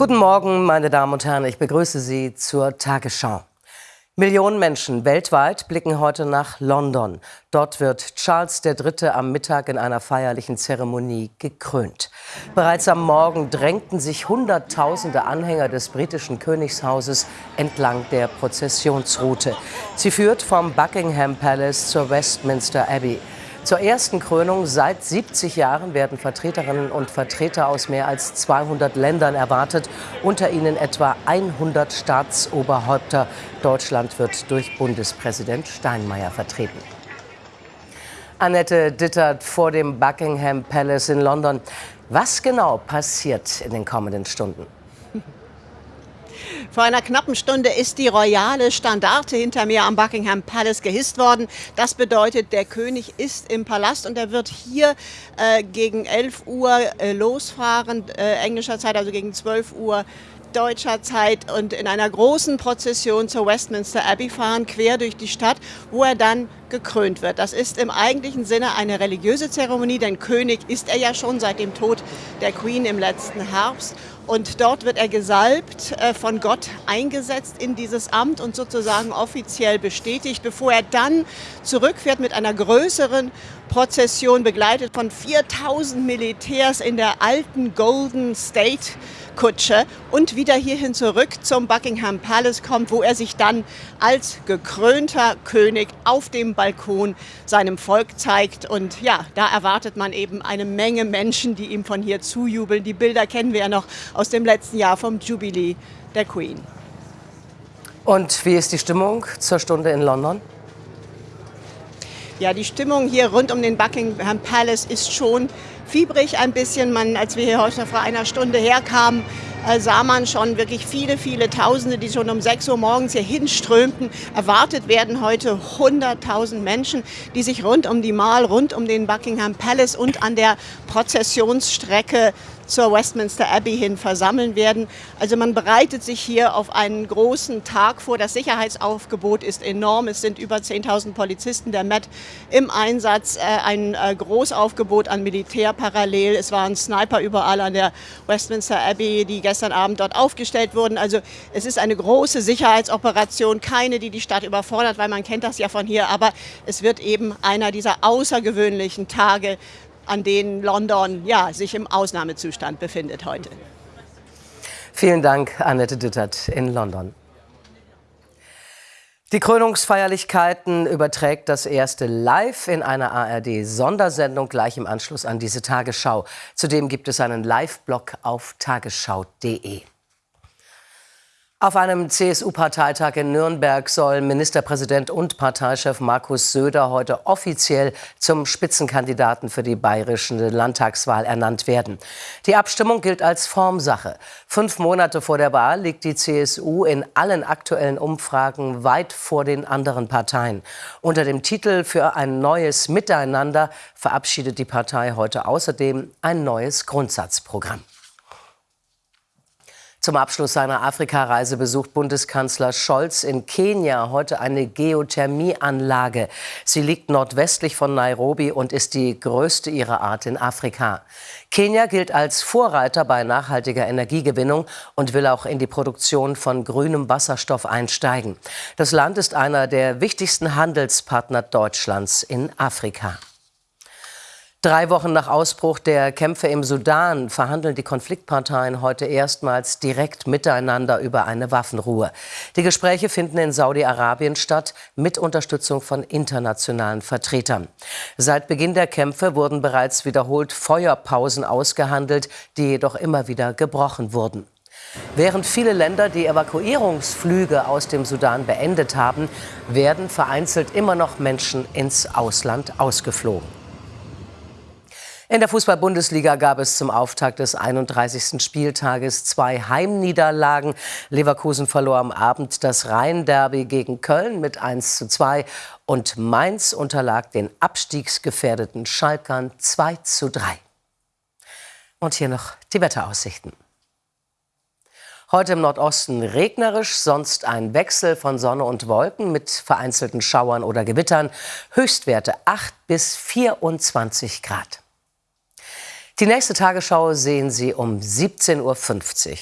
Guten Morgen, meine Damen und Herren. Ich begrüße Sie zur Tagesschau. Millionen Menschen weltweit blicken heute nach London. Dort wird Charles III. am Mittag in einer feierlichen Zeremonie gekrönt. Bereits am Morgen drängten sich Hunderttausende Anhänger des britischen Königshauses entlang der Prozessionsroute. Sie führt vom Buckingham Palace zur Westminster Abbey. Zur ersten Krönung seit 70 Jahren werden Vertreterinnen und Vertreter aus mehr als 200 Ländern erwartet, unter ihnen etwa 100 Staatsoberhäupter. Deutschland wird durch Bundespräsident Steinmeier vertreten. Annette Dittert vor dem Buckingham Palace in London. Was genau passiert in den kommenden Stunden? Vor einer knappen Stunde ist die royale Standarte hinter mir am Buckingham Palace gehisst worden. Das bedeutet, der König ist im Palast und er wird hier äh, gegen 11 Uhr äh, losfahren, äh, englischer Zeit, also gegen 12 Uhr deutscher Zeit und in einer großen Prozession zur Westminster Abbey fahren, quer durch die Stadt, wo er dann gekrönt wird. Das ist im eigentlichen Sinne eine religiöse Zeremonie, denn König ist er ja schon seit dem Tod der Queen im letzten Herbst. Und dort wird er gesalbt, äh, von Gott eingesetzt in dieses Amt und sozusagen offiziell bestätigt, bevor er dann zurückfährt mit einer größeren Prozession, begleitet von 4000 Militärs in der alten Golden State Kutsche und wieder hierhin zurück zum Buckingham Palace kommt, wo er sich dann als gekrönter König auf dem Balkon seinem Volk zeigt. Und ja, da erwartet man eben eine Menge Menschen, die ihm von hier zujubeln. Die Bilder kennen wir ja noch aus dem letzten Jahr vom Jubilee der Queen. Und wie ist die Stimmung zur Stunde in London? Ja, die Stimmung hier rund um den Buckingham Palace ist schon fiebrig ein bisschen. Man, als wir hier heute vor einer Stunde herkamen, äh, sah man schon wirklich viele, viele Tausende, die schon um 6 Uhr morgens hier hinströmten. Erwartet werden heute 100.000 Menschen, die sich rund um die Mall, rund um den Buckingham Palace und an der Prozessionsstrecke zur Westminster Abbey hin versammeln werden. Also man bereitet sich hier auf einen großen Tag vor. Das Sicherheitsaufgebot ist enorm. Es sind über 10.000 Polizisten der Met im Einsatz, äh, ein äh, Großaufgebot an Militär parallel. Es waren Sniper überall an der Westminster Abbey, die gestern Abend dort aufgestellt wurden. Also es ist eine große Sicherheitsoperation, keine, die die Stadt überfordert, weil man kennt das ja von hier, aber es wird eben einer dieser außergewöhnlichen Tage, an denen London ja, sich im Ausnahmezustand befindet heute. Vielen Dank, Annette Dittert in London. Die Krönungsfeierlichkeiten überträgt das erste live in einer ARD-Sondersendung gleich im Anschluss an diese Tagesschau. Zudem gibt es einen Live-Blog auf tagesschau.de. Auf einem CSU-Parteitag in Nürnberg soll Ministerpräsident und Parteichef Markus Söder heute offiziell zum Spitzenkandidaten für die bayerische Landtagswahl ernannt werden. Die Abstimmung gilt als Formsache. Fünf Monate vor der Wahl liegt die CSU in allen aktuellen Umfragen weit vor den anderen Parteien. Unter dem Titel für ein neues Miteinander verabschiedet die Partei heute außerdem ein neues Grundsatzprogramm. Zum Abschluss seiner Afrikareise besucht Bundeskanzler Scholz in Kenia heute eine Geothermieanlage. Sie liegt nordwestlich von Nairobi und ist die größte ihrer Art in Afrika. Kenia gilt als Vorreiter bei nachhaltiger Energiegewinnung und will auch in die Produktion von grünem Wasserstoff einsteigen. Das Land ist einer der wichtigsten Handelspartner Deutschlands in Afrika. Drei Wochen nach Ausbruch der Kämpfe im Sudan verhandeln die Konfliktparteien heute erstmals direkt miteinander über eine Waffenruhe. Die Gespräche finden in Saudi-Arabien statt, mit Unterstützung von internationalen Vertretern. Seit Beginn der Kämpfe wurden bereits wiederholt Feuerpausen ausgehandelt, die jedoch immer wieder gebrochen wurden. Während viele Länder die Evakuierungsflüge aus dem Sudan beendet haben, werden vereinzelt immer noch Menschen ins Ausland ausgeflogen. In der Fußball-Bundesliga gab es zum Auftakt des 31. Spieltages zwei Heimniederlagen. Leverkusen verlor am Abend das Rhein-Derby gegen Köln mit 1 zu 2 und Mainz unterlag den abstiegsgefährdeten Schalkern 2 zu 3. Und hier noch die Wetteraussichten. Heute im Nordosten regnerisch, sonst ein Wechsel von Sonne und Wolken mit vereinzelten Schauern oder Gewittern. Höchstwerte 8 bis 24 Grad. Die nächste Tagesschau sehen Sie um 17.50 Uhr.